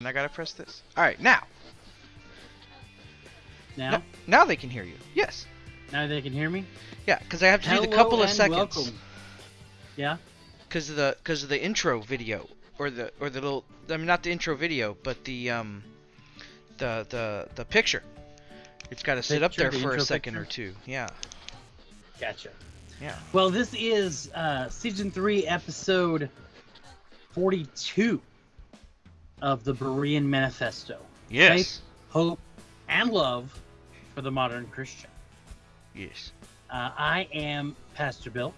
And I gotta press this. Alright, now. Now, N- now they can hear you. Yes. now they can hear me. Yeah, because I have to do the couple of seconds. welcome. Yeah. Because of the because of the intro video or the or the little I mean not the intro video but the um the the the picture. It's got to sit up there the for a second picture? or two. Yeah. Gotcha. Yeah. Well, this is uh, season three, episode forty-two of the Berean Manifesto. Yes. Faith, hope, and love for the modern Christian. Yes. Uh, I am Pastor Bill,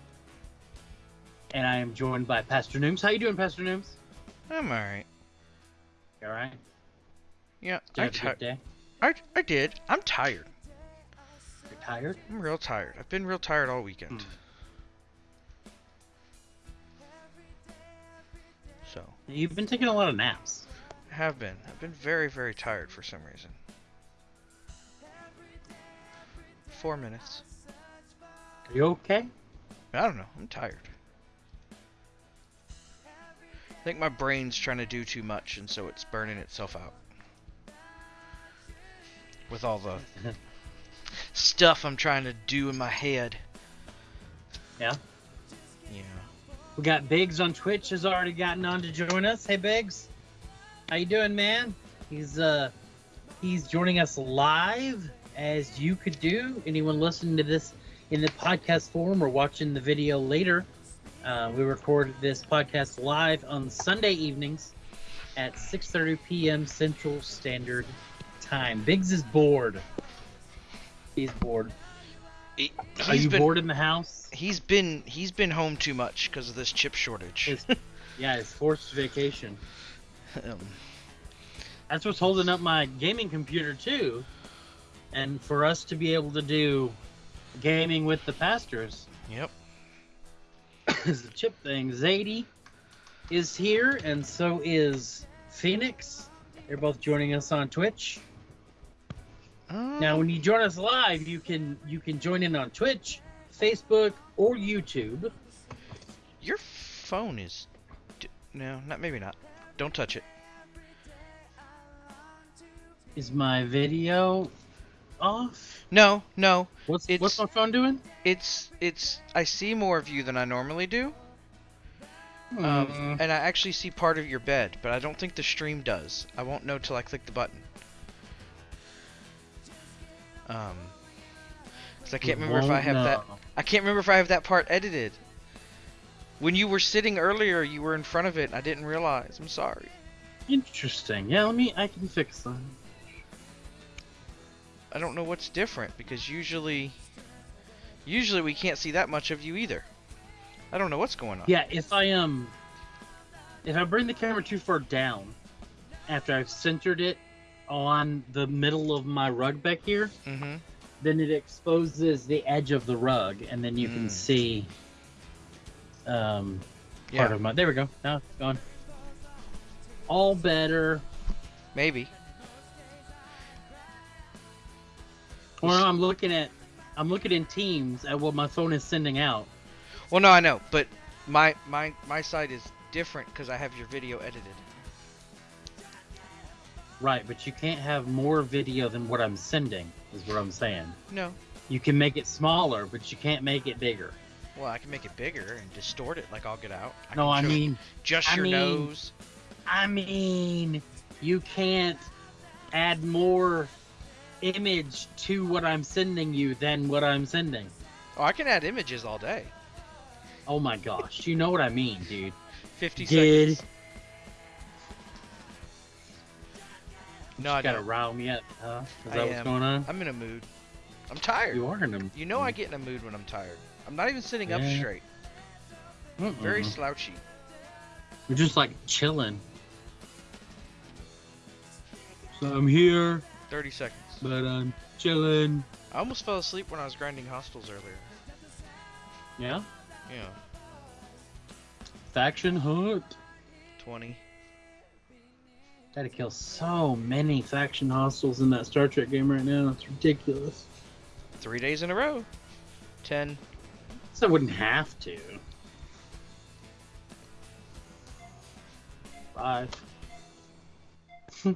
and I am joined by Pastor Nooms. How you doing, Pastor Nooms? I'm alright. You all right? Yeah. Did you I, have a good day? I I did. I'm tired. You're tired? I'm real tired. I've been real tired all weekend. Hmm. So You've been taking a lot of naps. Have been. I've been very very tired for some reason. Four minutes. Are you okay? I don't know. I'm tired. I think my brain's trying to do too much, and so it's burning itself out. With all the stuff I'm trying to do in my head. Yeah. Yeah. We got Biggs on Twitch has already gotten on to join us. Hey Biggs, how you doing, man? He's uh he's joining us live as you could do. Anyone listening to this in the podcast form or watching the video later, uh, we recorded this podcast live on Sunday evenings at 6:30 p.m. Central Standard Time. Biggs is bored. He's bored. He, Are he's you been, bored in the house? He's been he's been home too much because of this chip shortage. His, yeah, it's forced vacation. Um, That's what's holding up my gaming computer too. And for us to be able to do gaming with the pastors yep. is the chip thing. Zadie is here, and so is Phoenix. They're both joining us on Twitch. Now, Um, when you join us live, you can you can join in on Twitch, Facebook, or YouTube. your phone is d- no, not maybe not. Don't touch it. Is my video off? No, no. What's It's- what's my phone doing? It's it's I see more of you than I normally do. Hmm. Um, and I actually see part of your bed, but I don't think the stream does. I won't know till I click the button. Um, because I can't remember if I have that. I can't remember if I have that part edited. When you were sitting earlier, you were in front of it. and I didn't realize. I'm sorry. Interesting. Yeah, let me. I can fix that. I don't know what's different because usually, usually we can't see that much of you either. I don't know what's going on. Yeah, if I um, if I bring the camera too far down, after I've centered it on the middle of my rug back here, Mm-hmm. then it exposes the edge of the rug, and then you can Mm. see um part of my. There we go. Now it's gone. All better. Maybe. Well, no, I'm looking at. I'm looking in Teams at what my phone is sending out. Well, no, I know, but my my my side is different because I have your video edited. Right, but you can't have more video than what I'm sending. Is what I'm saying. No. You can make it smaller, but you can't make it bigger. Well, I can make it bigger and distort it like I'll get out. I no, I mean, just I your mean- nose. I mean, you can't add more image to what I'm sending you than what I'm sending. Oh, I can add images all day. Oh my gosh, you know what I mean, dude. 50 Good. seconds. No, you I gotta rile me up, huh? Is I that what's going on? I'm in a mood. I'm tired. You are in a. You know I get in a mood when I'm tired. I'm not even sitting up Yeah. straight. Mm-mm. Very slouchy. We're just like chilling. So I'm here, 30 seconds. but I'm chilling. I almost fell asleep when I was grinding hostels earlier. Yeah. Yeah. Faction hunt. 20. Gotta kill so many faction hostiles in that Star Trek game right now. It's ridiculous. Three days in a row. 10. So I wouldn't have to. Five.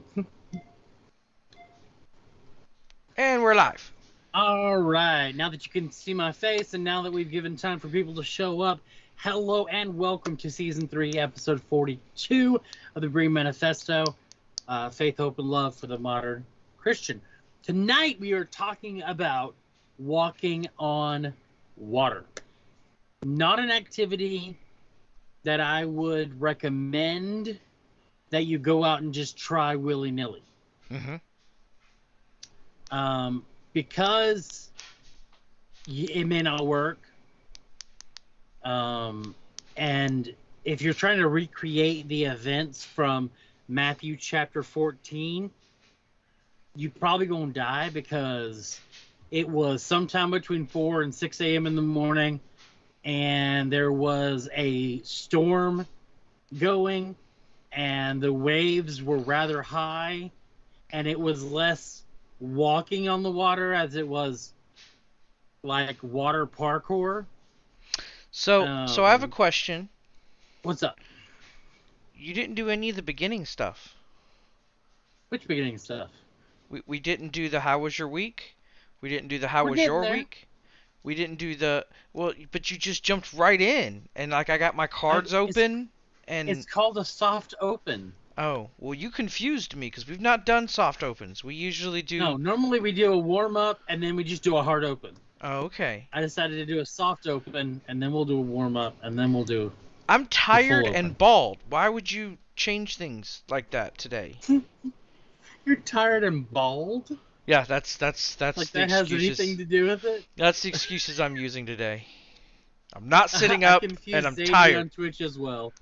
And we're live. All right. Now that you can see my face, and now that we've given time for people to show up, hello and welcome to season three, episode 42 of the Berean Manifesto uh, Faith, Hope, and Love for the Modern Christian. Tonight, we are talking about walking on water. Not an activity that I would recommend that you go out and just try willy nilly Mm-hmm. um, because it may not work. Um, and if you're trying to recreate the events from Matthew chapter 14, you probably gonna die because it was sometime between 4 and 6 a.m. in the morning, and there was a storm going, and the waves were rather high, and it was less walking on the water as it was like water parkour. So, so I have a Um, question. What's up? You didn't do any of the beginning stuff. Which beginning stuff? We we didn't do the how was your week. We didn't do the how We're was your there. week. We didn't do the well, but you just jumped right in, and like I got my cards it's- open, and It's called a soft open. oh well, you confused me because we've not done soft opens. We usually do. No, normally we do a warm up and then we just do a hard open. Oh, okay. I decided to do a soft open and then we'll do a warm up and then we'll do. I'm tired and bald. Why would you change things like that today? You're tired and bald? Yeah, that's that's that's like the that has anything to do with it? That's the excuses I'm using today. I'm not sitting up and I'm Xavier tired. on Twitch as well.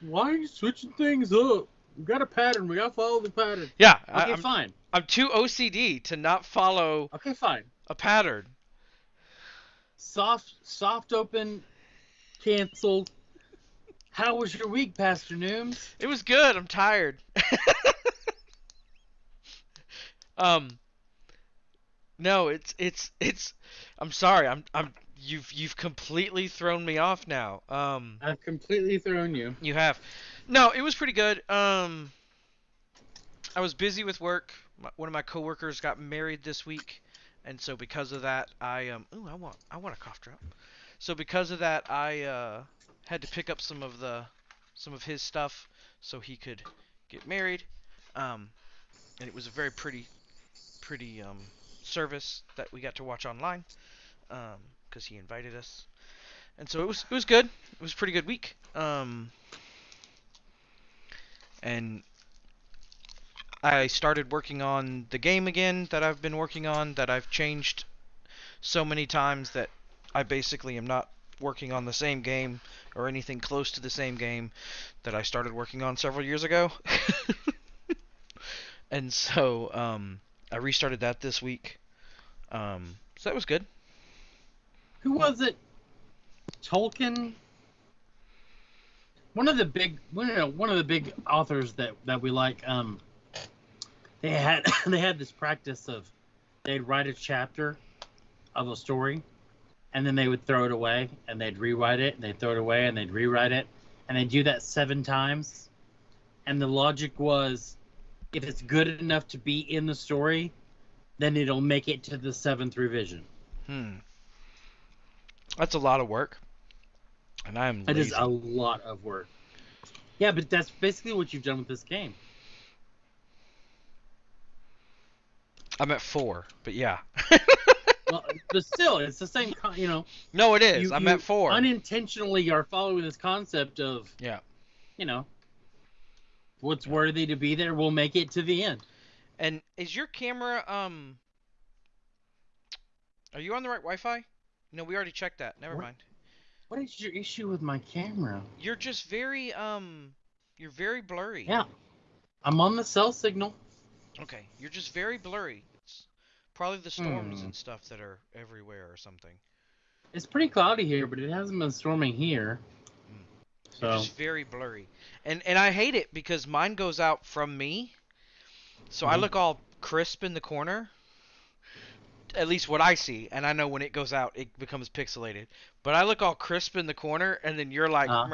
Why are you switching things up? We got a pattern. We gotta follow the pattern. Yeah, I, Okay, I'm, fine. I'm too OCD to not follow Okay, fine. a pattern. Soft, soft open, canceled. How was your week, Pastor Nooms? It was good. I'm tired. um, no, it's it's it's. I'm sorry. I'm I'm you've you've completely thrown me off now. Um, I've completely thrown you. you have. No, it was pretty good. Um, I was busy with work. My, one of my coworkers got married this week, and so because of that, I um. Ooh, I want I want a cough drop. So because of that, I uh had to pick up some of the some of his stuff so he could get married. Um, and it was a very pretty pretty um service that we got to watch online. Um, because he invited us. And so it was it was good. It was a pretty good week. Um, and I started working on the game again that I've been working on that I've changed so many times that I basically am not working on the same game or anything close to the same game that I started working on several years ago. and so um, I restarted that this week. Um, so that was good. Who was it? Tolkien. One of the big, one of the big authors that that we like. Um, they had they had this practice of they'd write a chapter of a story, and then they would throw it away, and they'd rewrite it, and they'd throw it away, and they'd rewrite it, and they'd do that seven times. And the logic was, if it's good enough to be in the story, then it'll make it to the seventh revision. Hmm. That's a lot of work. And I'm is lazy. a lot of work. Yeah, but that's basically what you've done with this game. I'm at four, but yeah. Well, but still, it's the same. Con- you know, no, it is. you, I'm you at four. Unintentionally, are following this concept of Yeah. you know, what's worthy to be there will make it to the end. And is your camera um? Are you on the right Wi-Fi? No, we already checked that. Never What? mind. What is your issue with my camera? You're just very um. You're very blurry. Yeah, I'm on the cell signal. Okay. You're just very blurry. It's probably the storms Hmm. and stuff that are everywhere or something. It's pretty cloudy here, but it hasn't been storming here. So It's just very blurry. And and I hate it because mine goes out from me. So I Mhm. look all crisp in the corner. At least what I see, and I know when it goes out it becomes pixelated. But I look all crisp in the corner and then you're like Uh.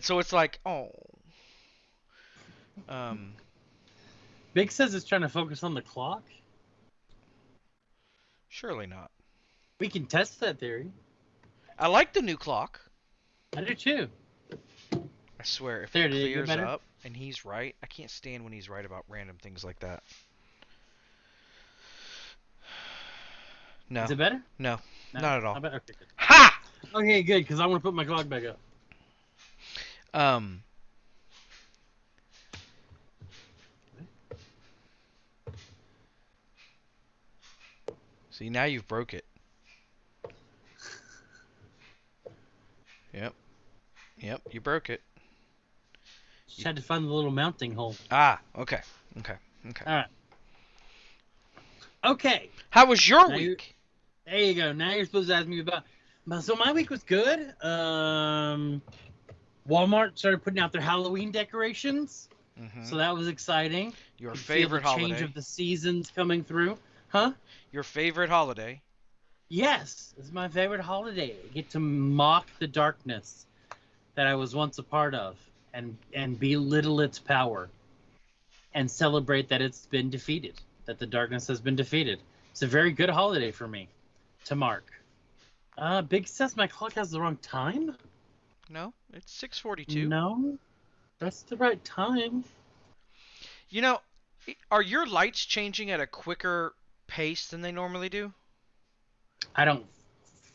so it's like, oh. Um, Big says it's trying to focus on the clock. surely not. We can test that theory. I like the new clock. I do too. I swear, if There, it did it get clears up and he's right, I can't stand when he's right about random things like that. No, Is it better? no, No, not at all. Okay, good. ha! Okay, good, because I want to put my clock back up. Um. See, now you've broke it. Yep. Yep, you broke it. Just had to find the little mounting hole. Ah, okay. Okay. Okay. All right. Okay, How was your Now you- week? there you go. Now you're supposed to ask me about. So my week was good. Um, Walmart started putting out their Halloween decorations, Mhm. so that was exciting. Your feel favorite the change of the seasons coming through, huh? Your favorite holiday. Yes, it's my favorite holiday. I get to mock the darkness that I was once a part of and and belittle its power and celebrate that it's been defeated, that the darkness has been defeated. It's a very good holiday for me to mark. Uh, Big says my clock has the wrong time? No, it's 6:42. No, that's the right time. You know, are your lights changing at a quicker pace than they normally do? I don't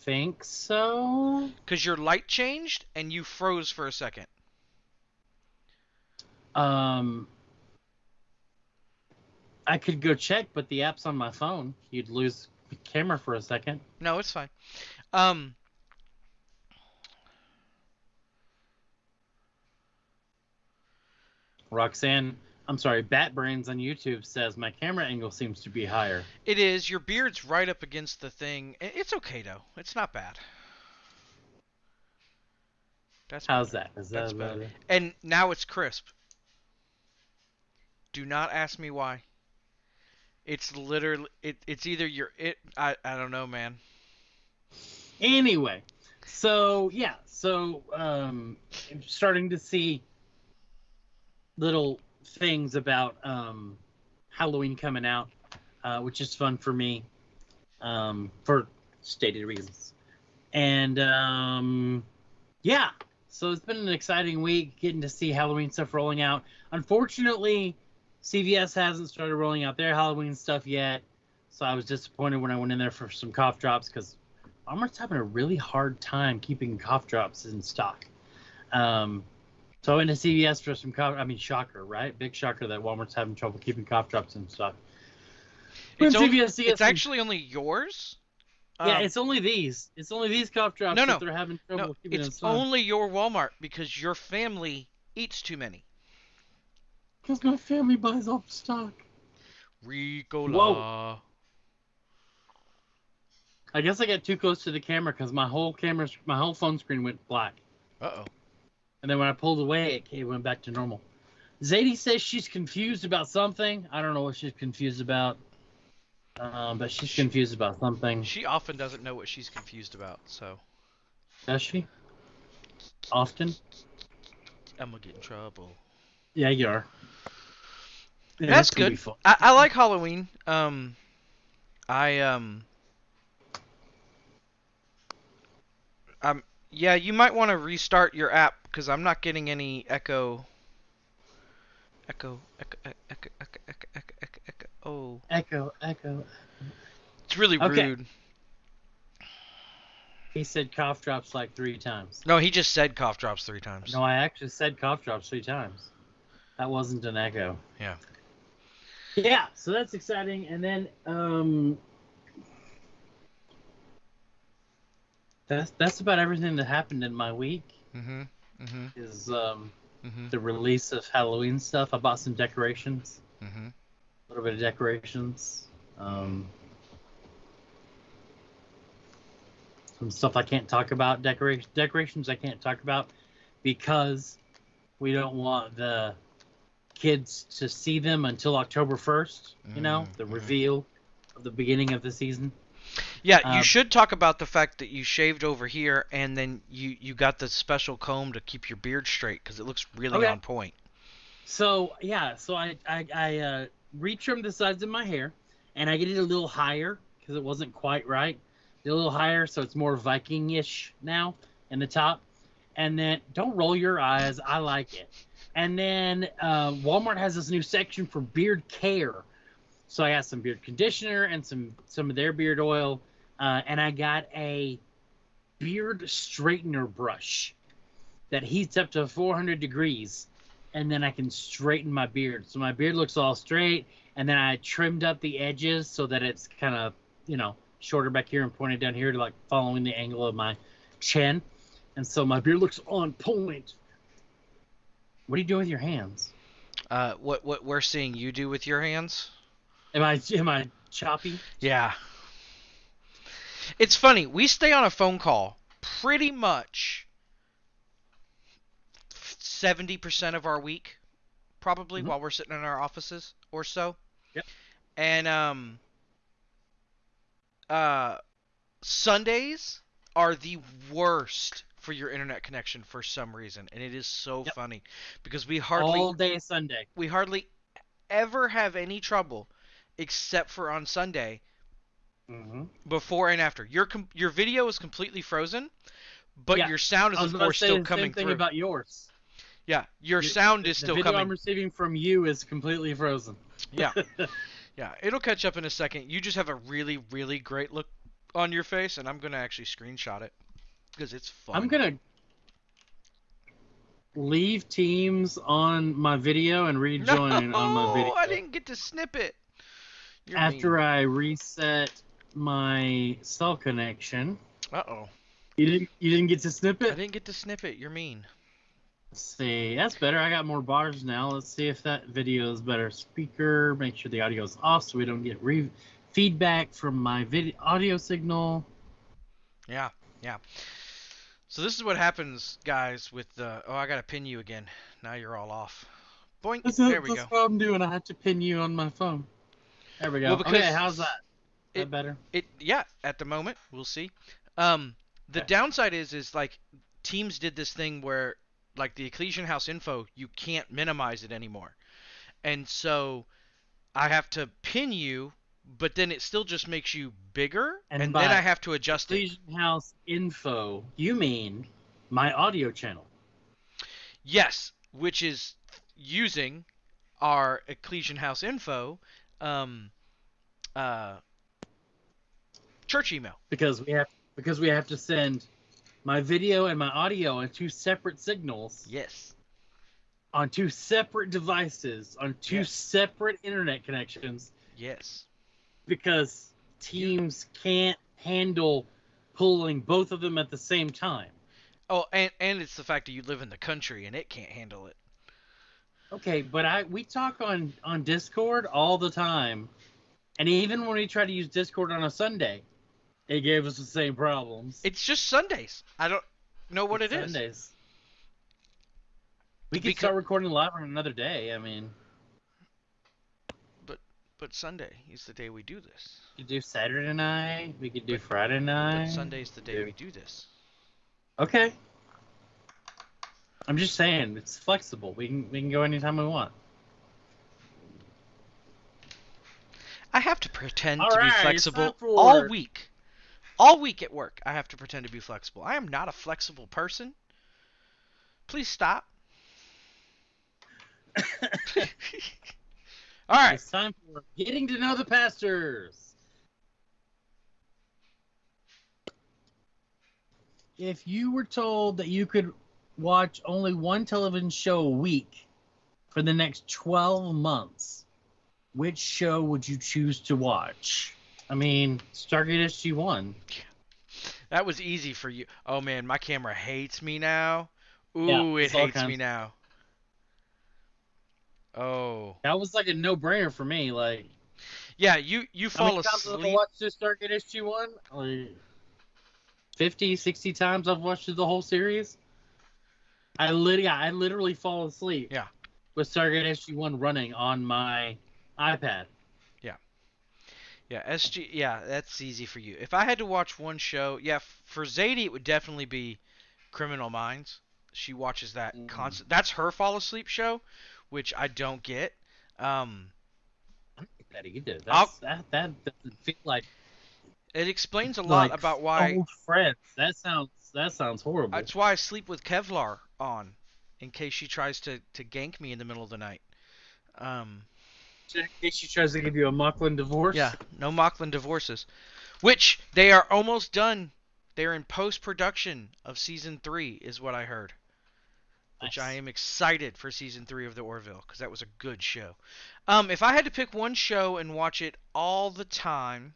think so. Cuz your light changed and you froze for a second. Um, I could go check, but the app's on my phone. You'd lose the camera for a second. No, it's fine. Um Roxanne, I'm sorry, Bat Brains on YouTube says my camera angle seems to be higher. it is your beard's right up against the thing. It's okay though. It's not bad. That's How's better. that? Is That's that better. better? And now it's crisp. Do not ask me why. It's literally it, it's either your it I I don't know, man. Anyway, so yeah, so um, I'm starting to see little things about um, Halloween coming out, uh, which is fun for me um, for stated reasons. And um, yeah, so it's been an exciting week getting to see Halloween stuff rolling out. Unfortunately, CVS hasn't started rolling out their Halloween stuff yet, so I was disappointed when I went in there for some cough drops because Walmart's having a really hard time keeping cough drops in stock. Um, so I went to CVS for some cough. I mean, shocker, right? Big shocker that Walmart's having trouble keeping cough drops and stuff. It's, only, CVS it's actually only yours. yeah, Um, it's only these. It's only these cough drops No, that no. they're having trouble no, keeping in it's only your Walmart because your family eats too many. because my family buys off stock. Ricola. I guess I got too close to the camera because my whole camera, my whole phone screen went black. Uh oh. And then when I pulled away, it came- went back to normal. Zadie says she's confused about something. I don't know what she's confused about. Um, but she's confused about something. She often doesn't know what she's confused about, so Does she? Often? I'm gonna get in trouble. Yeah, you are. Yeah, That's gonna good. I, I like Halloween. Um, I um, um, yeah, you might want to restart your app because I'm not getting any echo. Echo, echo, echo, echo, echo, echo, echo. Oh. Echo, echo. It's really okay. rude. He said cough drops like three times. No, he just said cough drops three times. No, I actually said cough drops three times. That wasn't an echo. Yeah. Yeah, so that's exciting. And then um, that's that's about everything that happened in my week. Mm-hmm. Mhm. is um Mhm. the release of Halloween stuff. I bought some decorations, Mhm. a little bit of decorations. Um some stuff I can't talk about. Decoration decorations I can't talk about because we don't want the kids to see them until October 1st, you know, Mm, the reveal of the beginning of the season. Yeah, you Um, should talk about the fact that you shaved over here and then you you got the special comb to keep your beard straight because it looks really Okay. on point. So yeah, so I I, I uh, retrimmed the sides of my hair, and I get it a little higher because it wasn't quite right. A little higher, so it's more Viking-ish now in the top. And then don't roll your eyes. I like it. And then uh, Walmart has this new section for beard care. So I got some beard conditioner and some some of their beard oil, uh, and I got a beard straightener brush that heats up to 400 degrees and then I can straighten my beard. So my beard looks all straight, and then I trimmed up the edges so that it's kind of, you know, shorter back here and pointed down here to like following the angle of my chin. And so my beard looks on point. What are you doing with your hands? Uh, what what we're seeing you do with your hands? Am I am I choppy? Yeah. It's funny. We stay on a phone call pretty much 70% of our week probably Mhm. while we're sitting in our offices or so. Yep. And um uh Sundays are the worst for your internet connection for some reason and it is so Yep. funny because we hardly All day Sunday. we hardly ever have any trouble except for on Sunday Mm-hmm. before and after. Your com- your video is completely frozen, but Yeah, your sound is of course still the coming same thing through. about yours. yeah, your You- sound is the still video coming. I'm receiving from you is completely frozen. Yeah. Yeah, it'll catch up in a second. You just have a really really great look on your face and I'm going to actually screenshot it because it's fun. I'm gonna leave Teams on my video and rejoin no, on my video I didn't get to snip it. You're after mean. I reset my cell connection. Uh-oh. You didn't. You didn't get to snip it. I didn't get to snip it. You're mean. Let's see, that's better. I got more bars now. Let's see if that video is better. Speaker. Make sure the audio is off so we don't get re- feedback from my video audio signal. Yeah, yeah. So this is what happens, guys, with the. Oh, I gotta pin you again. Now you're all off. Boink. That's, there we that's go. what I'm doing. I have to pin you on my phone. There we go. Well, because okay, how's that? Is it- that better? It. Yeah. At the moment, we'll see. Um, the Okay. downside is, is like, teams did this thing where, like, the Ecclesian House info, you can't minimize it anymore, and so I have to pin you, but then it still just makes you bigger, And and, then I have to adjust it. Legion House info. You mean my audio channel? Yes, which is using our Ecclesian House info, um, uh, church email. Because we have because we have to send my video and my audio on two separate signals Yes. on two separate devices on two Yes. separate internet connections Yes. because teams can't handle pulling both of them at the same time. Oh, and and it's the fact that you live in the country and it can't handle it. Okay, but I we talk on on Discord all the time, and even when we try to use Discord on a Sunday, it gave us the same problems. It's just Sundays. I don't know what It's it is. Sundays. We could Becau- start recording live on another day. I mean, but But Sunday is the day we do this. we could do Saturday night. We could do But- Friday night. But Sunday's the day Yeah. we do this. Okay. I'm just saying it's flexible. We can we can go anytime we want. I have to pretend All to right, be flexible for- all week. All week at work, I have to pretend to be flexible. I am not a flexible person. Please stop. All right. It's time for getting to know the pastors. If you were told that you could watch only one television show a week for the next 12 months, which show would you choose to watch? I mean, Stargate SG1. That was easy for you. Oh man, my camera hates me now. Ooh, Yeah, it hates me now. Oh. That was like a no-brainer for me. Like, Yeah, you you how many fall times have I asleep. watched this Stargate SG1? Like, 50, 60 times I've watched the whole series. I literally, I literally fall asleep. Yeah. With Stargate SG1 running on my iPad. Yeah, Yeah, SG. Yeah, that's easy for you. If I had to watch one show, yeah, for Zadie it would definitely be Criminal Minds. She watches that Mhm. constant. That's her fall asleep show, which I don't get. Um, I don't think that either. That's, that that doesn't feel like it explains a lot like about why. old friends. That sounds that sounds horrible. That's why I sleep with Kevlar on, in case she tries to to gank me in the middle of the night. Um, In case she tries to give you a Moclan divorce. yeah, no Moclan divorces, which they are almost done. They're in post production of season three, is what I heard. which I am excited for season three of the Orville because that was a good show. Um, if I had to pick one show and watch it all the time,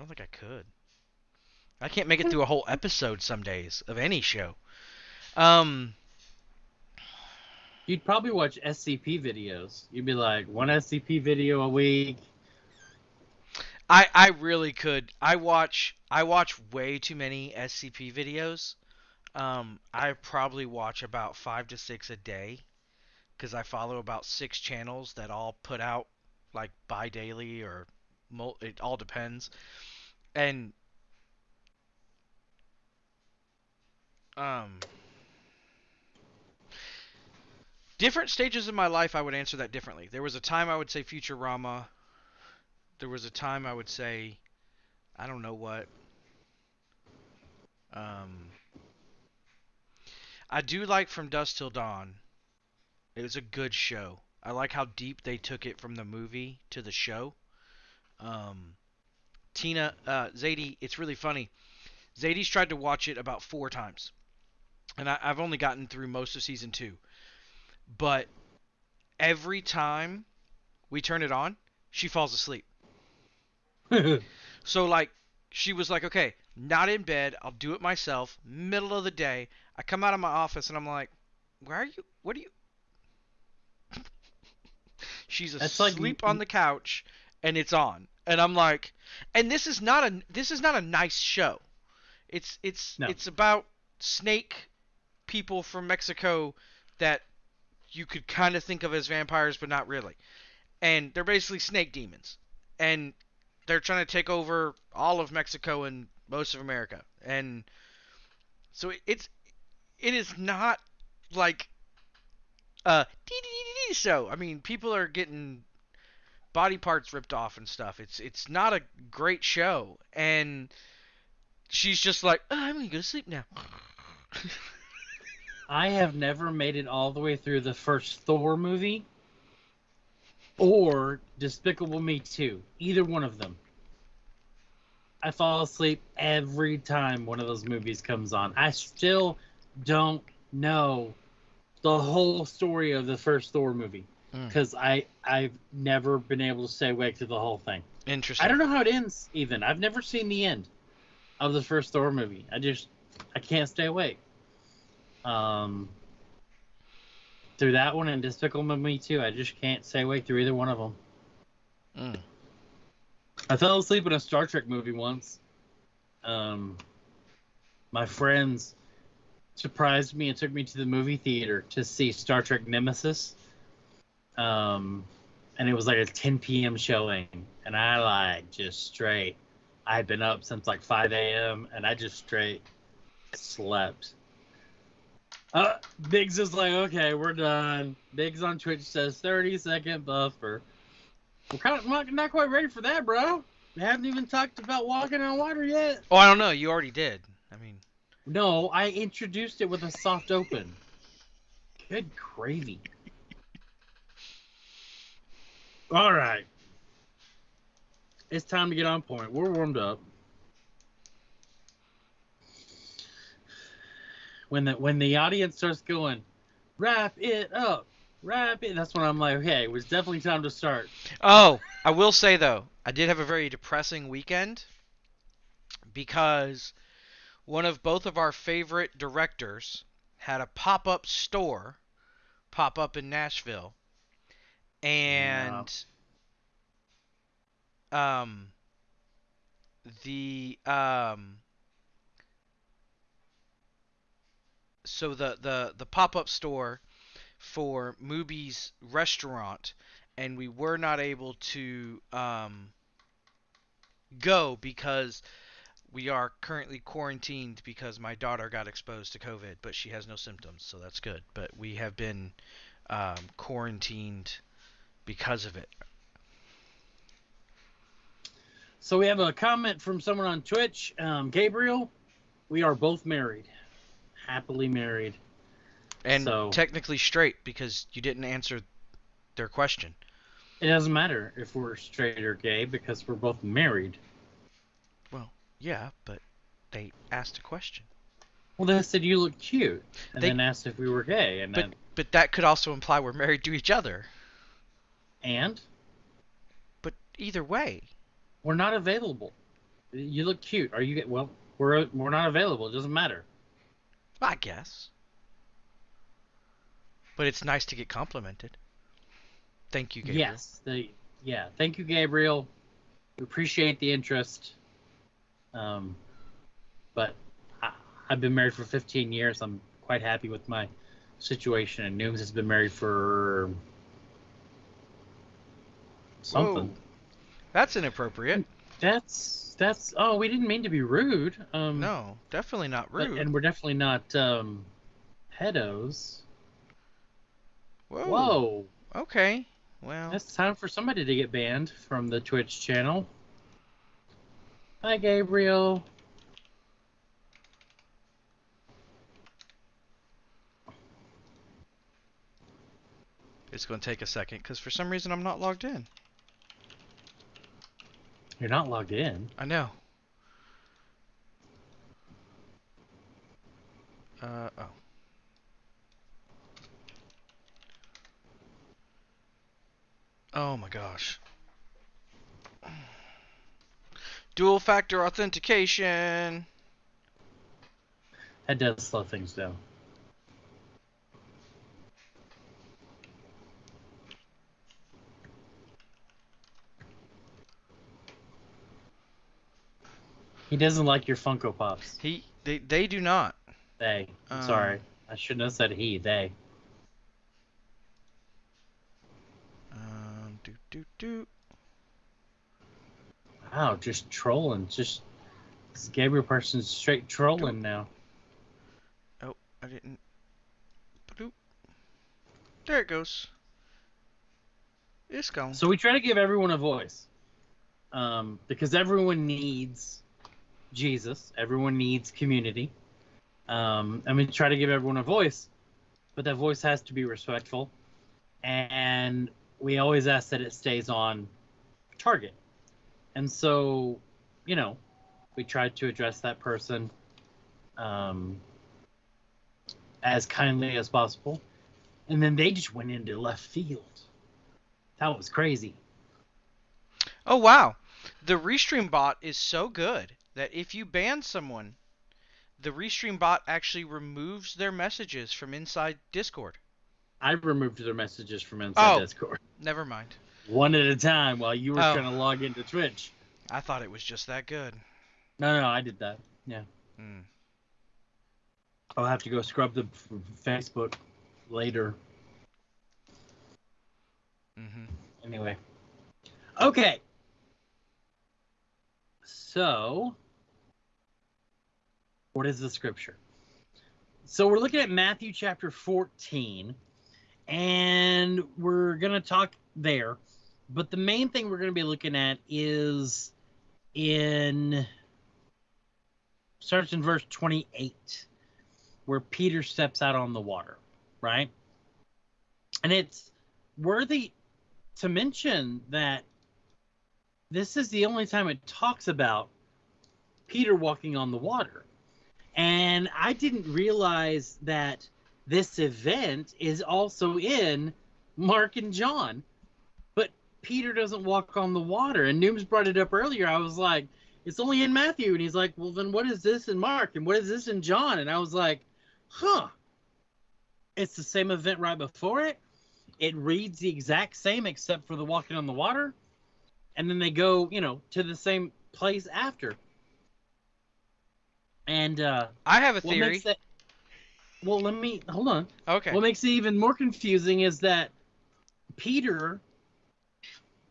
don't think I could. I can't make it through a whole episode some days of any show. Um, You'd probably watch SCP videos. You'd be like one SCP video a week. I I really could. I watch I watch way too many SCP videos. Um, I probably watch about five to six a day, because I follow about six channels that all put out like bi-daily or it all depends. And um, different stages of my life, I would answer that differently. There was a time I would say Futurama. There was a time I would say, I don't know what. Um, I do like From Dusk Till Dawn. It was a good show. I like how deep they took it from the movie to the show. Um, Tina, uh, Zadie, it's really funny. Zadie's tried to watch it about four times, and I, I've only gotten through most of season two. But every time we turn it on, she falls asleep. So like she was like, okay, not in bed. I'll do it myself. Middle of the day, I come out of my office and I'm like, where are you? What are you? She's That's like asleep on the couch and it's on, and I'm like, and this is not a this is not a nice show. It's it's No. it's about snake people from Mexico that you could kind of think of as vampires, but not really. And they're basically snake demons, and they're trying to take over all of Mexico and most of America. And so it, it's it is not like dee show. I mean, people are getting body parts ripped off and stuff. It's it's not a great show, and she's just like, oh, I'm gonna go to sleep now. I have never made it all the way through the first Thor movie or Despicable Me 2. Either one of them. I fall asleep every time one of those movies comes on. I still don't know the whole story of the first Thor movie Mm. because I I've never been able to stay awake through the whole thing. Interesting. I don't know how it ends even. I've never seen the end of the first Thor movie. I just I can't stay awake. Um through that one and Despicable Me 2, I just can't stay awake through either one of them. Mm. I fell asleep in a Star Trek movie once. Um my friends surprised me and took me to the movie theater to see Star Trek Nemesis. Um and it was like a 10 p.m. showing, and I like just straight. I had been up since like 5 a.m. and I just straight slept. Uh, Biggs is like, okay, we're done. Biggs on Twitch says 30 second buffer. We're kind of not, not quite ready for that, bro. We haven't even talked about walking on water yet. Oh, I don't know. You already did. I mean, No, I introduced it with a soft open. Good gravy. All right. It's time to get on point. We're warmed up. When the when the audience starts going, wrap it up, wrap it. That's when I'm like, okay, it was definitely time to start. Oh, I will say though, I did have a very depressing weekend because one of both of our favorite directors had a pop-up store pop up in Nashville. And um the um so the the the pop-up store for Mooby's restaurant, and we were not able to um, go because we are currently quarantined because my daughter got exposed to COVID, but she has no symptoms, so that's good. But we have been um, quarantined because of it. So we have a comment from someone on Twitch. Um, Gabriel, we are both married, happily married. And So- technically straight because you didn't answer their question. It doesn't matter if we're straight or gay because we're both married. Well, yeah, but they asked a question. Well, they said you look cute, and They- then asked if we were gay, and But then but that could also imply we're married to each other. And But either way, we're not available. You look cute. Are you? get- Well, we're we're not available. It doesn't matter. I guess. But it's nice to get complimented. Thank you, Gabriel. Yes. The yeah. Thank you, Gabriel. We appreciate the interest. Um, but I, I've been married for 15 years. I'm quite happy with my situation, and Nooms has been married for something. Whoa. That's inappropriate. That's that's. Oh, we didn't mean to be rude. Um, No, definitely not but- rude. and we're definitely not um, pedos. Whoa. Whoa. Okay. Well, It's time for somebody to get banned from the Twitch channel. Hi, Gabriel. it's going to take a second because for some reason I'm not logged in. You're not logged in. I know. Uh oh. Oh my gosh. Dual factor authentication. That does slow things down. He doesn't like your Funko Pops. He they they do not. They. Um, sorry. I shouldn't have said he. They. Um do do do. Wow, just trolling. Just this Gabriel person's straight trolling now. Oh, I didn't. Bloop. There it goes. It's gone. So we try to give everyone a voice, um, because everyone needs Jesus. Everyone needs community. Um, and we try to give everyone a voice, but that voice has to be respectful, and we always ask that it stays on target. And so, you know, we tried to address that person um, as kindly as possible, and then they just went into left field. That was crazy. Oh wow, the restream bot is so good that if you ban someone, the restream bot actually removes their messages from inside Discord. I removed their messages from inside Oh. Discord Never mind. one at a time while you were Oh. trying to log into Twitch. I thought it was just that good. No, no, I did that. Yeah. Hmm. I'll have to go scrub the Facebook later. Mm-hmm. Anyway. Okay. So, what is the scripture? So, we're looking at Matthew chapter 14, and we're going to talk there. But the main thing we're going to be looking at is in starts in verse 28 where Peter steps out on the water, right? And it's worthy to mention that this is the only time it talks about Peter walking on the water. And I didn't realize that this event is also in Mark and John. But Peter doesn't walk on the water. And Nooms brought it up earlier. I was like, it's only in Matthew. And he's like, well, then what is this in Mark? And what is this in John? And I was like, huh. It's the same event right before it. It reads the exact same except for the walking on the water. And then they go, you know, to the same place after. And uh I have a theory. that well, let me hold on. Okay. What makes it even more confusing is that Peter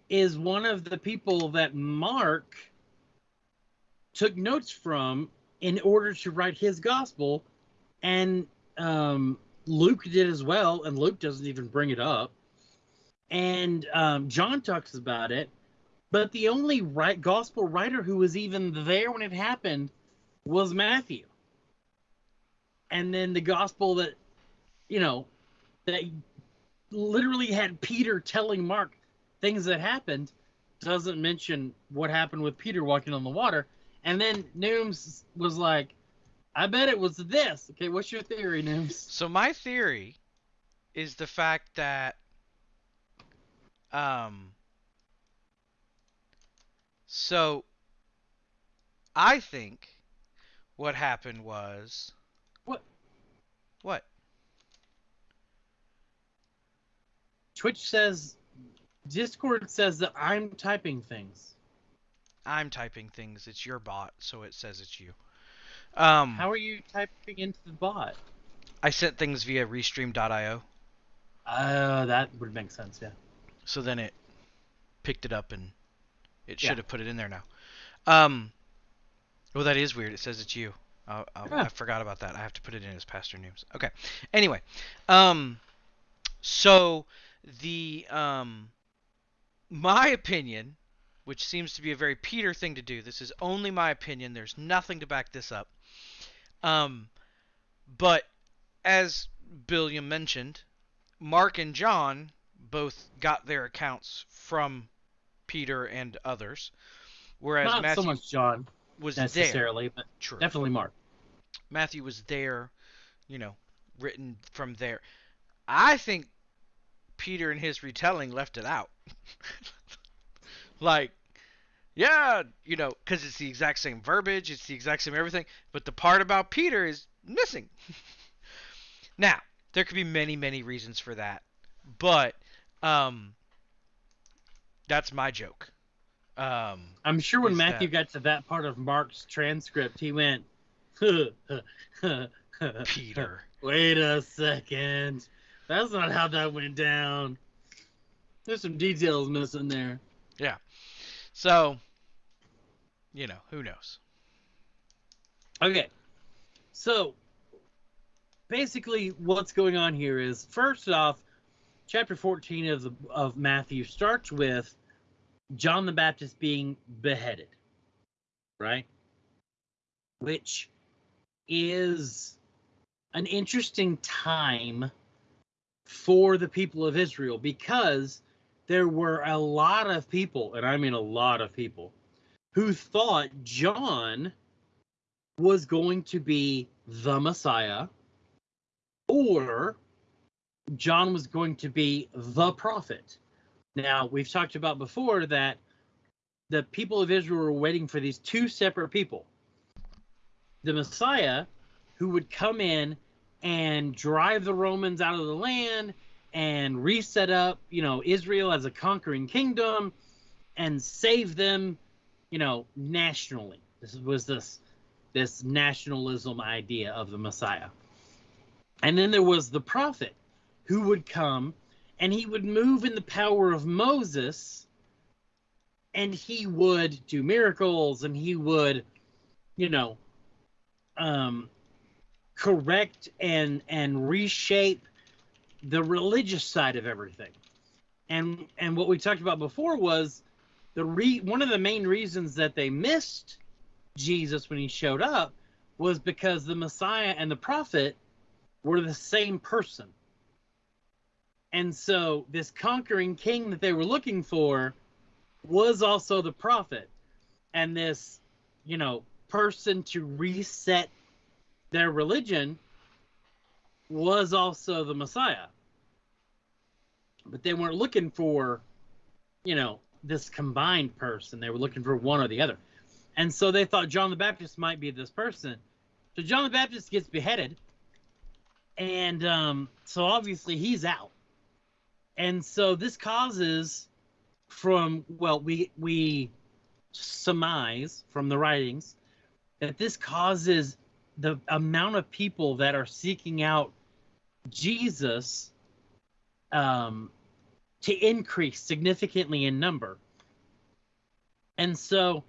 is one of the people that Mark took notes from in order to write his gospel, and um, Luke did as well, and Luke doesn't even bring it up. And um, John talks about it, but the only right gospel writer who was even there when it happened was Matthew. And then the gospel that, you know, that literally had Peter telling Mark things that happened doesn't mention what happened with Peter walking on the water. And then Nooms was like, I bet it was this. Okay, what's your theory, Nooms? So my theory is the fact that um so I think what happened was What? What? Twitch says, Discord says that I'm typing things. I'm typing things. It's your bot, so it says it's you. Um How are you typing into the bot? I sent things via restream.io, Uh, that would make sense, yeah. so then it picked it up and it Yeah. should have put it in there now. Um well that is weird. It says it's you. I, I, Yeah. I forgot about that. I have to put it in as pastor names. Okay. Anyway, um so the um my opinion which seems to be a very Peter thing to do. This is only my opinion. There's nothing to back this up. Um, but as Billiam mentioned, Mark and John both got their accounts from Peter and others, whereas Not Matthew so much John was there. necessarily, but True. definitely Mark. Matthew was there, you know, written from there. I think Peter in his retelling left it out. like, yeah, you know, because it's the exact same verbiage, it's the exact same everything, but the part about Peter is missing. now, there could be many, many reasons for that, but um, that's my joke. Um, I'm sure when Matthew that- got to that part of Mark's transcript, he went, Peter. Wait a second. That's not how that went down. There's some details missing there. Yeah. So, you know, who knows? Okay. So basically what's going on here is first off, chapter 14 of the of Matthew starts with John the Baptist being beheaded. Right? Which is an interesting time for the people of Israel because there were a lot of people, and I mean a lot of people, who thought John was going to be the Messiah, or John was going to be the prophet. Now, we've talked about before that the people of Israel were waiting for these two separate people the Messiah, who would come in and drive the Romans out of the land and reset up, you know, Israel as a conquering kingdom and save them, you know, nationally. This was this this nationalism idea of the Messiah. And then there was the prophet who would come and he would move in the power of Moses and he would do miracles and he would, you know, um, correct and and reshape the religious side of everything. And and what we talked about before was the re one of the main reasons that they missed Jesus when he showed up was because the Messiah and the prophet were the same person. And so this conquering king that they were looking for was also the prophet. And this, you know, person to reset their religion was also the Messiah. But they weren't looking for, you know, this combined person. They were looking for one or the other. And so they thought John the Baptist might be this person. So John the Baptist gets beheaded. And um, so obviously he's out. And so this causes from well, we we surmise from the writings that this causes the amount of people that are seeking out Jesus um, to increase significantly in number. And so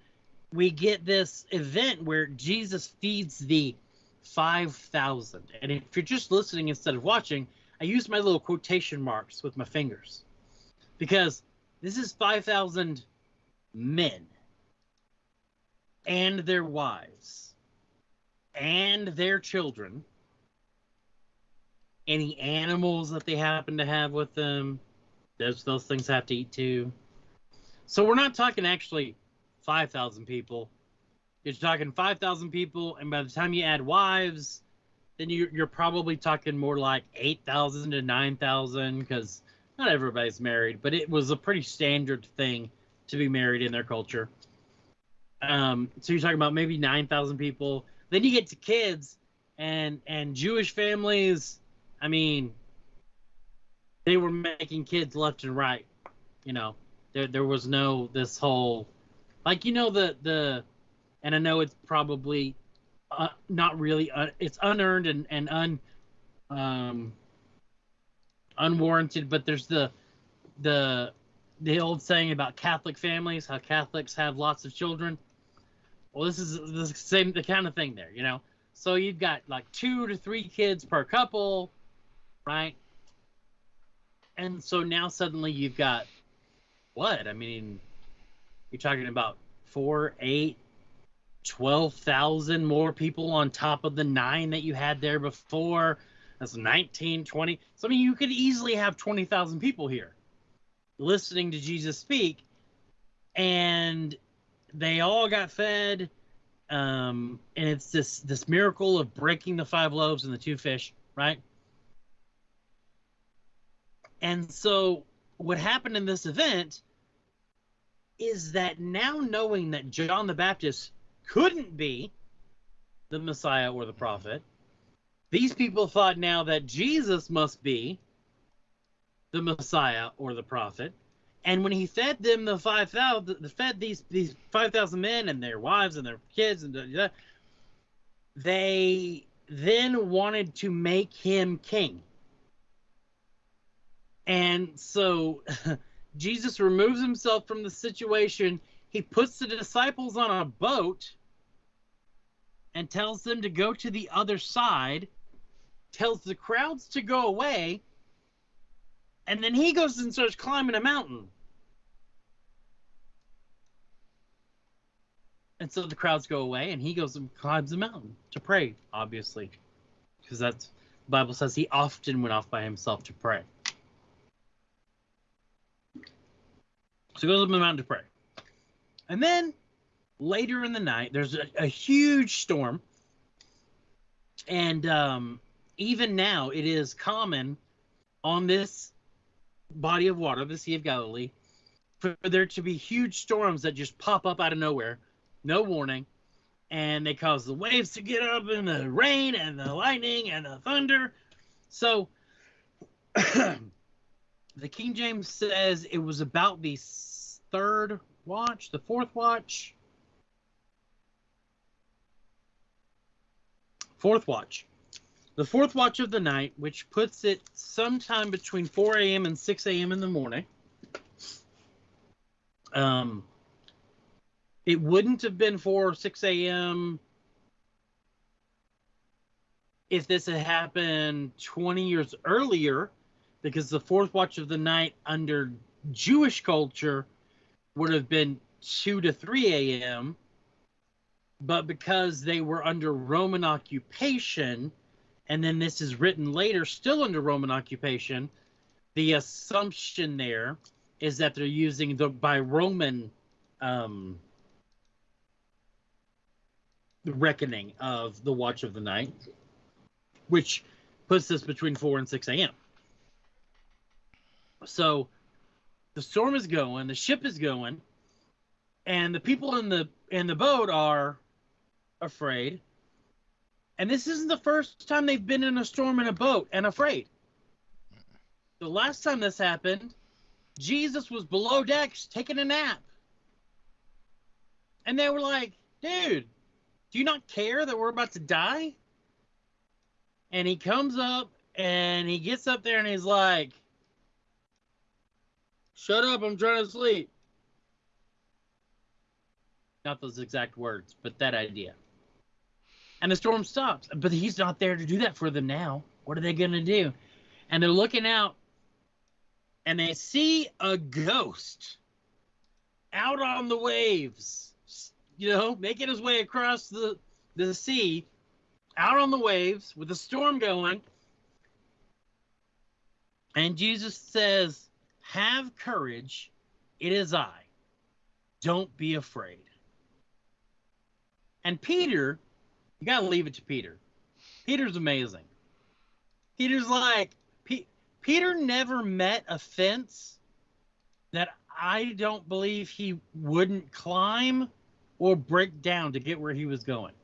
we get this event where Jesus feeds the 5,000. And if you're just listening instead of watching, I use my little quotation marks with my fingers. Because this is 5,000 men. And their wives. And their children, any animals that they happen to have with them, those, those things have to eat too. So we're not talking actually 5,000 people. You're talking 5,000 people, and by the time you add wives, then you're, you're probably talking more like 8,000 to 9,000 because not everybody's married, but it was a pretty standard thing to be married in their culture. Um, so you're talking about maybe 9,000 people. Then you get to kids and and Jewish families. I mean, they were making kids left and right. You know, there there was no this whole like you know the the and I know it's probably uh, not really uh, it's unearned and and un um unwarranted, but there's the the the old saying about Catholic families, how Catholics have lots of children. Well, this is the same the kind of thing there, you know. So you've got like two to three kids per couple, right? And so now suddenly you've got what? I mean, you're talking about four, eight, 12,000 more people on top of the nine that you had there before. That's 19, 20. So, I mean, you could easily have 20,000 people here listening to Jesus speak, and they all got fed. Um, and it's this this miracle of breaking the five loaves and the two fish, right? And so, what happened in this event is that now knowing that John the Baptist couldn't be the Messiah or the prophet, these people thought now that Jesus must be the Messiah or the prophet. And when he fed them the five thousand, fed these these five thousand men and their wives and their kids and the, they then wanted to make him king. And so Jesus removes himself from the situation. He puts the disciples on a boat and tells them to go to the other side, tells the crowds to go away, and then he goes and starts climbing a mountain. And so the crowds go away, and he goes and climbs a mountain to pray, obviously, because that's the Bible says he often went off by himself to pray. So he goes up the mountain to pray. And then later in the night, there's a, a huge storm. And um, even now, it is common on this body of water, the Sea of Galilee, for there to be huge storms that just pop up out of nowhere, no warning, and they cause the waves to get up and the rain and the lightning and the thunder. So the King James says it was about the third watch, the fourth watch, fourth watch. The fourth watch of the night, which puts it sometime between 4 a.m. and 6 a.m. in the morning. Um, it wouldn't have been 4 or 6 a.m. if this had happened 20 years earlier, because the fourth watch of the night under Jewish culture would have been 2 to 3 a.m. But because they were under Roman occupation, and then this is written later, still under Roman occupation, the assumption there is that they're using the by Roman um, reckoning of the watch of the night, which puts us between 4 and 6 a.m. So the storm is going, the ship is going, and the people in the in the boat are afraid. And this isn't the first time they've been in a storm in a boat and afraid. The last time this happened, Jesus was below decks taking a nap. And they were like, dude, do you not care that we're about to die? And he comes up and he gets up there and he's like, Shut up, I'm trying to sleep. Not those exact words, but that idea. And the storm stops. But he's not there to do that for them now. What are they going to do? And they're looking out and they see a ghost out on the waves, you know, making his way across the, the sea, out on the waves with a storm going. And Jesus says, Have courage, it is I. Don't be afraid. And Peter, you got to leave it to Peter. Peter's amazing. Peter's like, P- Peter never met a fence that I don't believe he wouldn't climb or break down to get where he was going.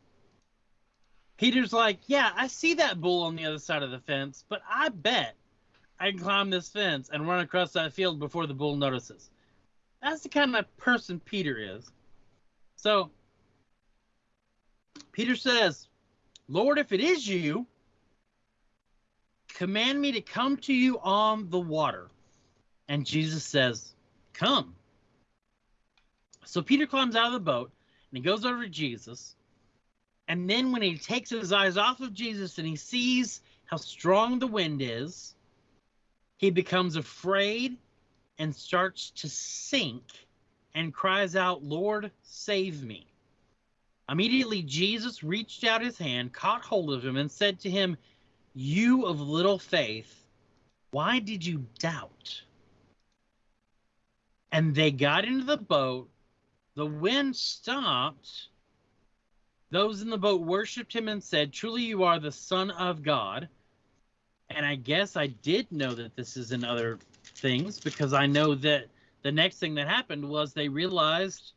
Peter's like, Yeah, I see that bull on the other side of the fence, but I bet I can climb this fence and run across that field before the bull notices. That's the kind of person Peter is. So Peter says, Lord, if it is you, command me to come to you on the water. And Jesus says, Come. So Peter climbs out of the boat and he goes over to Jesus. And then when he takes his eyes off of Jesus and he sees how strong the wind is, he becomes afraid and starts to sink and cries out, Lord, save me. Immediately, Jesus reached out his hand, caught hold of him, and said to him, You of little faith, why did you doubt? And they got into the boat. The wind stopped. Those in the boat worshiped him and said, Truly, you are the Son of God. And I guess I did know that this is in other things because I know that the next thing that happened was they realized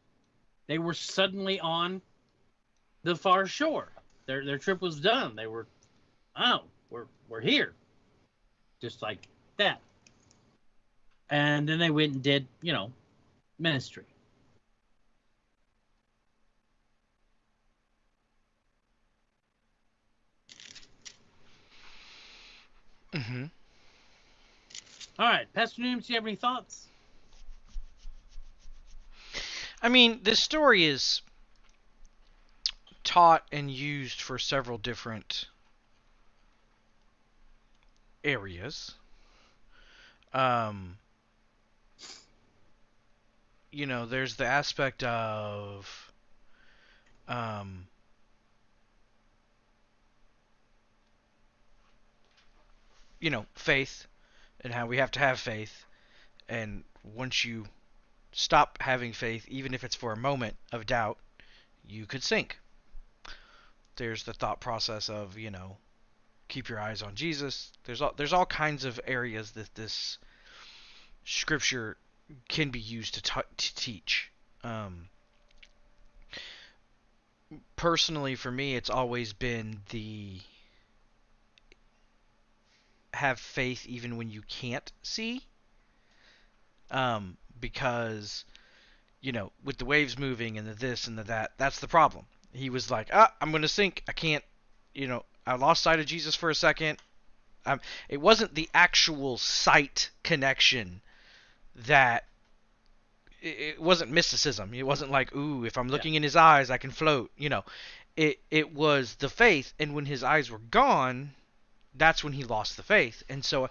they were suddenly on the far shore. Their their trip was done. They were, oh, we're we're here, just like that. And then they went and did, you know, ministry. Mm-hmm. All right, Pastor Nooms, do you have any thoughts? I mean, this story is taught and used for several different areas. Um, you know, there's the aspect of um, you know, faith and how we have to have faith. And once you stop having faith, even if it's for a moment of doubt, you could sink. There's the thought process of, you know, keep your eyes on Jesus. There's all there's all kinds of areas that this scripture can be used to, t- to teach. Um, personally, for me, it's always been the have faith even when you can't see. Um, because, you know, with the waves moving and the this and the that, that's the problem. He was like, ah, I'm going to sink. I can't, you know, I lost sight of Jesus for a second. Um, it wasn't the actual sight connection that it, wasn't mysticism. It wasn't like, ooh, if I'm looking yeah. in his eyes, I can float. You know, it it was the faith. And when his eyes were gone, that's when he lost the faith. And so,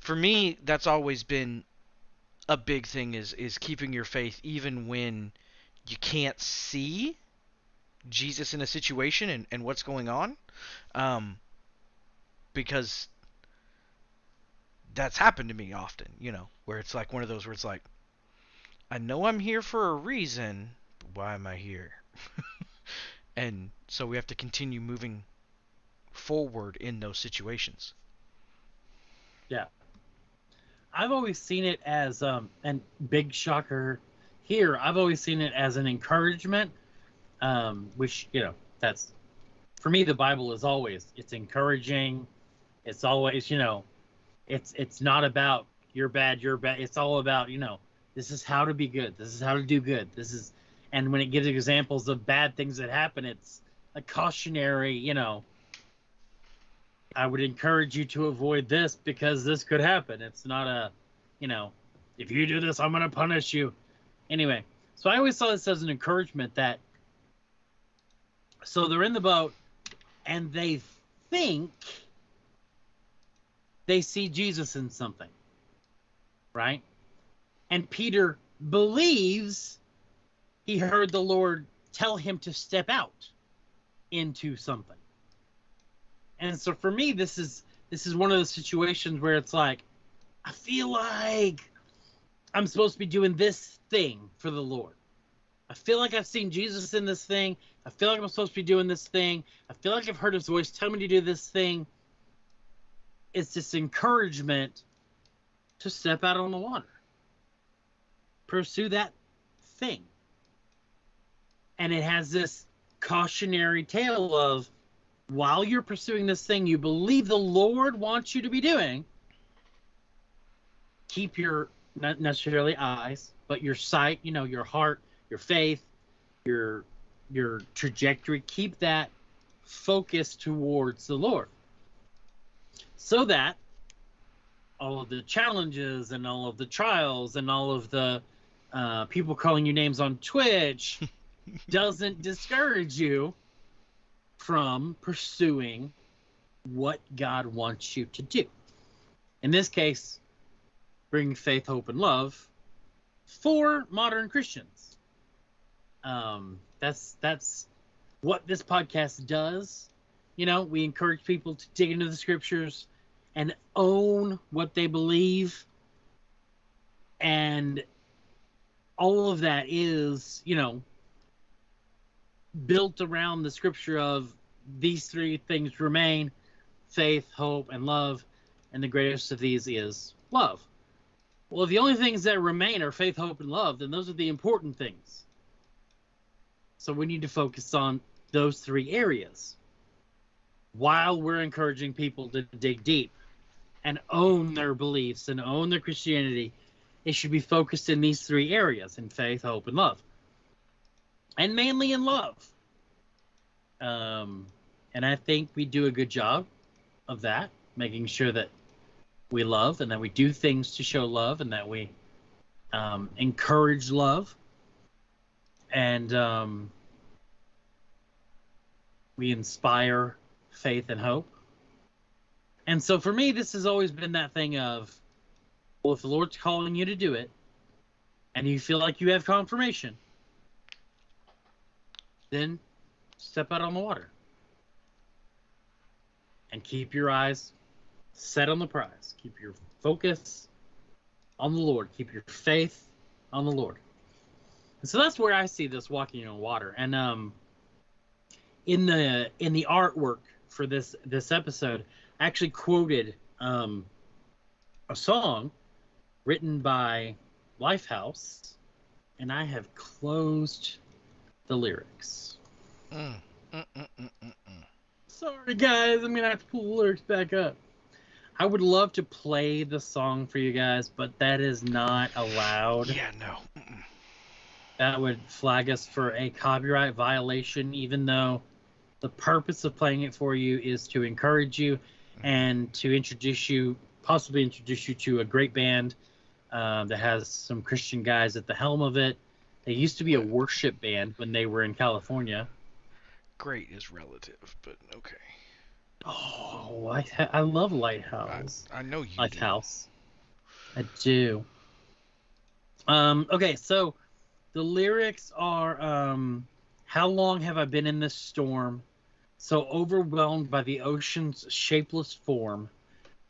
for me, that's always been a big thing is is keeping your faith even when you can't see Jesus in a situation and, and what's going on. Um, because that's happened to me often, you know, where it's like one of those where it's like, I know I'm here for a reason, but why am I here? and so we have to continue moving forward in those situations. Yeah. I've always seen it as um and big shocker here, I've always seen it as an encouragement um which, you know, that's for me the Bible is always it's encouraging. It's always, you know, it's it's not about you're bad, you're bad. It's all about, you know, this is how to be good. This is how to do good. This is and when it gives examples of bad things that happen, it's a cautionary, you know, I would encourage you to avoid this because this could happen. It's not a, you know, if you do this, I'm going to punish you. Anyway, so I always saw this as an encouragement that, so they're in the boat and they think they see Jesus in something, right? And Peter believes he heard the Lord tell him to step out into something. And so for me, this is this is one of those situations where it's like, I feel like I'm supposed to be doing this thing for the Lord. I feel like I've seen Jesus in this thing. I feel like I'm supposed to be doing this thing. I feel like I've heard his voice tell me to do this thing. It's this encouragement to step out on the water, pursue that thing. And it has this cautionary tale of while you're pursuing this thing you believe the Lord wants you to be doing, keep your not necessarily eyes, but your sight, you know, your heart, your faith, your your trajectory, keep that focus towards the Lord. So that all of the challenges and all of the trials and all of the uh, people calling you names on Twitch doesn't discourage you from pursuing what God wants you to do. In this case, bring faith, hope, and love for modern Christians. Um, that's that's what this podcast does. You know, we encourage people to dig into the scriptures and own what they believe. And all of that is, you know, built around the scripture of these three things remain faith, hope, and love. And the greatest of these is love. Well, if the only things that remain are faith, hope, and love, then those are the important things. So we need to focus on those three areas while we're encouraging people to dig deep and own their beliefs and own their Christianity. It should be focused in these three areas in faith, hope, and love and mainly in love. Um, and I think we do a good job of that, making sure that we love and that we do things to show love and that we um, encourage love and um, we inspire faith and hope. And so for me, this has always been that thing of, well, if the Lord's calling you to do it and you feel like you have confirmation, then step out on the water and keep your eyes set on the prize. Keep your focus on the Lord. Keep your faith on the Lord. So that's where I see this walking on water. And um, in the in the artwork for this this episode, I actually quoted um, a song written by Lifehouse, and I have closed the lyrics. Mm, mm, mm, mm. Sorry, guys. I'm gonna have to pull the lyrics back up. I would love to play the song for you guys, but that is not allowed. Yeah, no. That would flag us for a copyright violation, even though the purpose of playing it for you is to encourage you and to introduce you, possibly introduce you to a great band uh, that has some Christian guys at the helm of it. They used to be a worship band when they were in California. Great is relative, but okay. Oh, I, I love Lighthouse. I, I know you. do. Lighthouse. I do. Um, okay, so the lyrics are um, How long have I been in this storm? So overwhelmed by the ocean's shapeless form,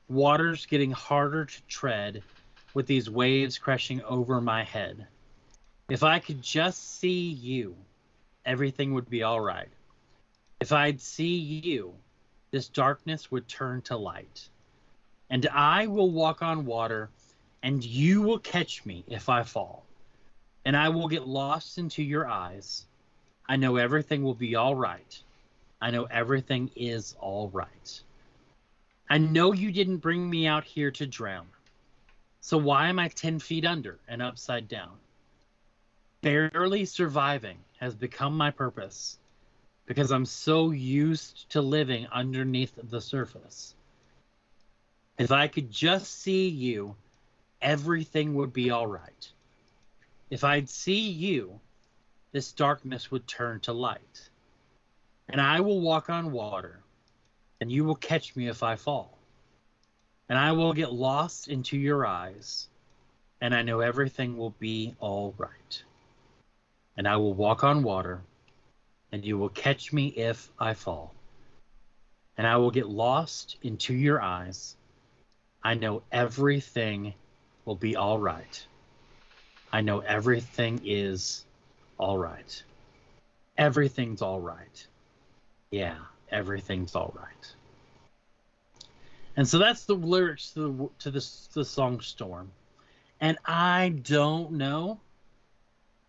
waters getting harder to tread, with these waves crashing over my head. If I could just see you, everything would be all right. If I'd see you, this darkness would turn to light. And I will walk on water, and you will catch me if I fall. And I will get lost into your eyes. I know everything will be all right. I know everything is all right. I know you didn't bring me out here to drown. So why am I 10 feet under and upside down? Barely surviving has become my purpose because I'm so used to living underneath the surface. If I could just see you, everything would be all right. If I'd see you, this darkness would turn to light. And I will walk on water, and you will catch me if I fall. And I will get lost into your eyes, and I know everything will be all right. And I will walk on water, and you will catch me if I fall. And I will get lost into your eyes. I know everything will be all right. I know everything is all right. Everything's all right. Yeah, everything's all right. And so that's the lyrics to the to the, the song Storm. And I don't know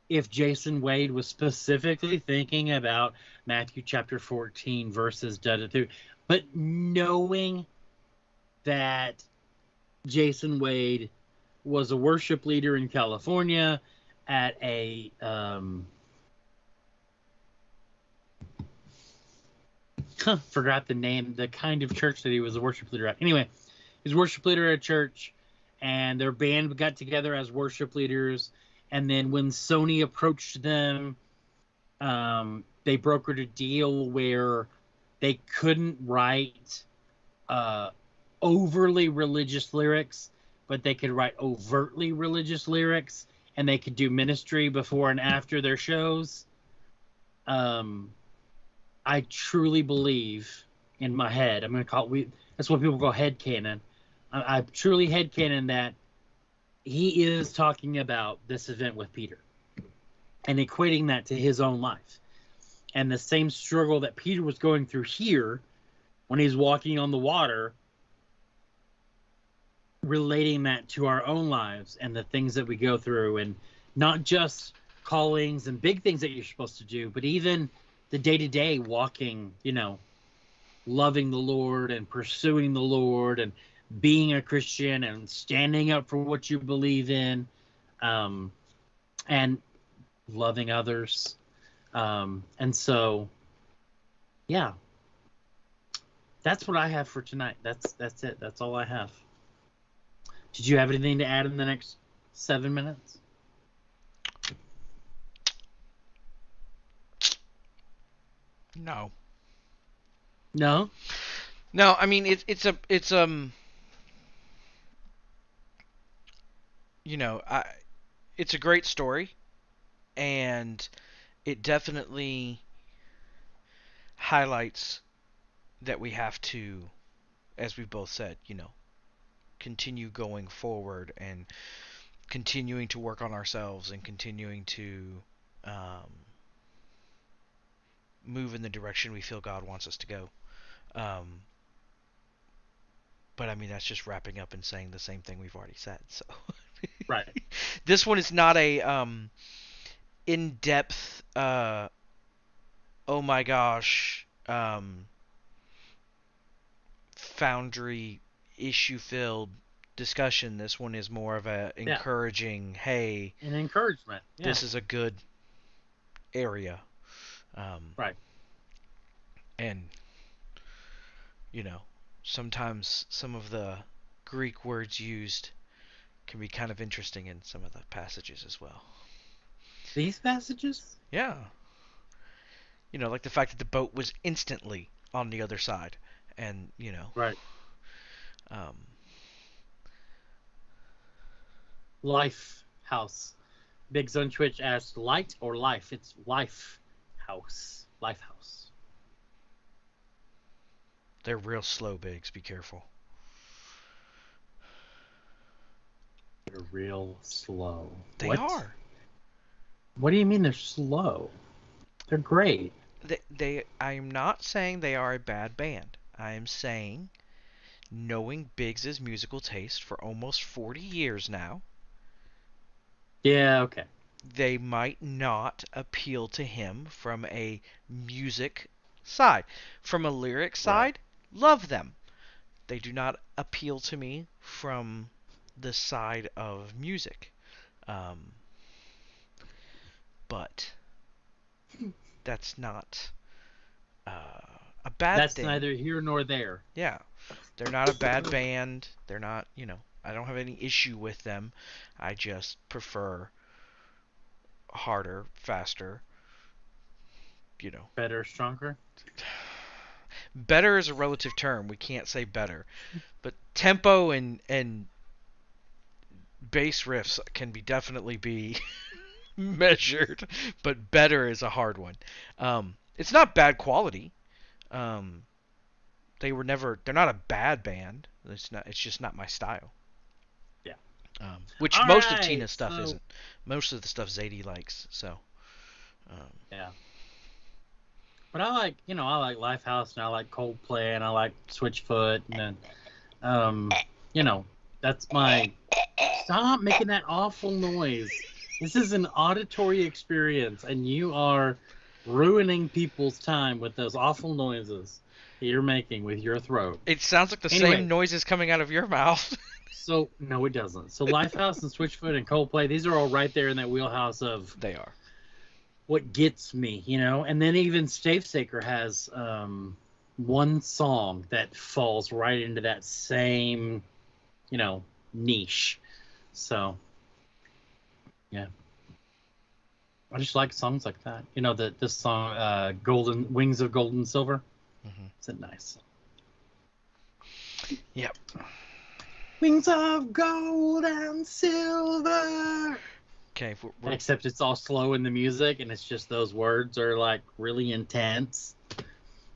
if Jason Wade was specifically thinking about Matthew chapter 14 verses da da, but knowing that Jason Wade was a worship leader in California at a um, forgot the name, the kind of church that he was a worship leader at. Anyway, he was worship leader at a church, and their band got together as worship leaders. And then when Sony approached them, um, they brokered a deal where they couldn't write uh, overly religious lyrics, but they could write overtly religious lyrics, and they could do ministry before and after their shows. Um, I truly believe in my head. I'm gonna call it, we. That's what people call head canon. I, I truly head canon that he is talking about this event with Peter and equating that to his own life and the same struggle that Peter was going through here when he's walking on the water relating that to our own lives and the things that we go through and not just callings and big things that you're supposed to do but even the day-to-day walking you know loving the lord and pursuing the lord and being a christian and standing up for what you believe in um, and loving others. Um, and so yeah. That's what i have for tonight. That's that's it. That's all i have did you have anything to add in the next seven minutes? No. No. No, I mean it's it's a it's um you know, I it's a great story and it definitely highlights that we have to as we both said, you know, continue going forward and continuing to work on ourselves and continuing to um, move in the direction we feel God wants us to go. Um, but I mean, that's just wrapping up and saying the same thing we've already said. So, right. this one is not a um, in-depth. Uh, oh my gosh. Um, foundry issue filled discussion. This one is more of a Yeah. encouraging, hey, An encouragement. Yeah. this is a good area. Um, Right. And, you know, sometimes some of the Greek words used can be kind of interesting in some of the passages as well. These passages? Yeah. You know, like the fact that the boat was instantly on the other side. And, you know, Right. Um, Life House. Biggs on Twitch asked light or life? It's life house. Life house. they're real slow, Biggs. Be careful. They're real slow. They what? are. What do you mean they're slow? They're great. they, they I am not saying they are a bad band. I am saying knowing Biggs's musical taste for almost 40 years now, Yeah, okay. they might not appeal to him from a music side. From a lyric side, love them. They do not appeal to me from the side of music. Um, but that's not uh, a bad That's thing. neither here nor there. Yeah, they're not a bad band. They're not, you know, I don't have any issue with them. I just prefer harder, faster. You know, Better, stronger. better is a relative term. We can't say better, but tempo and and bass riffs can be definitely be measured, but better is a hard one. Um, it's not bad quality. Um, they were never. They're not a bad band. It's not. It's just not my style. Yeah. Um, which All most of Tina's stuff so- isn't. Most of the stuff Zadie likes. So. Um, Yeah. But I like, you know, I like Lifehouse and I like Coldplay and I like Switchfoot and then, um, you know, that's my. Stop making that awful noise. This is an auditory experience and you are ruining people's time with those awful noises that you're making with your throat. it sounds like the Anyway. same noises coming out of your mouth. So no, it doesn't. So Lifehouse and Switchfoot and Coldplay, these are all right there in that wheelhouse of they are. what gets me, you know. And then even Stavesacre has um, one song that falls right into that same, you know, niche. So, yeah, I just like songs like that. You know, that this song, uh, "Golden Wings of Gold and Silver," Mhm. it's a nice. Yep. Wings of gold and silver. Okay. We're, we're, Except it's all slow in the music, and it's just those words are like really intense.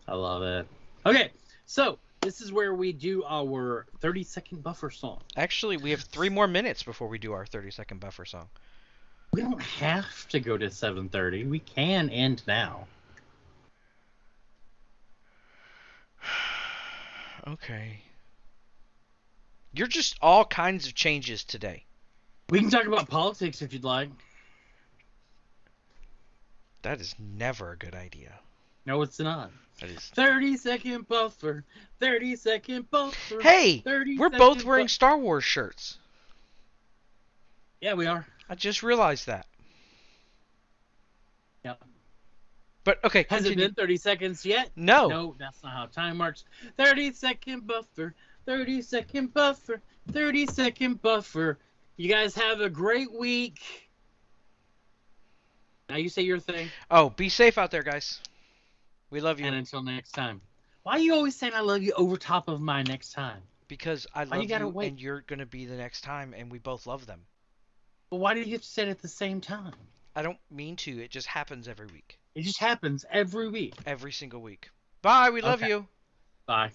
I love it. Okay, so this is where we do our 30 second buffer song. actually, we have three more minutes before we do our 30 second buffer song. We don't have to go to 7:30. We can end now. Okay. You're just all kinds of changes today. We can talk about politics if you'd like. That is never a good idea. No, it's not. That is. 30 second buffer. 30 second buffer. Hey, 30 we're both wearing bu- Star Wars shirts. Yeah, we are. I just realized that. Yep. But okay, Has it been 30 seconds yet? No. No, that's not how time works. 30 second buffer, 30 second buffer, 30 second buffer. You guys have a great week. Now you say your thing, Oh, be safe out there, guys. We love you and until next time. Why are you always saying I love you over top of my next time? because I Why love you you, wait? and you're gonna be the next time, and we both love them. But why do you have to say it at the same time? I don't mean to. It just happens every week, It just happens every week. every single week. Bye. We love Okay. you. Bye.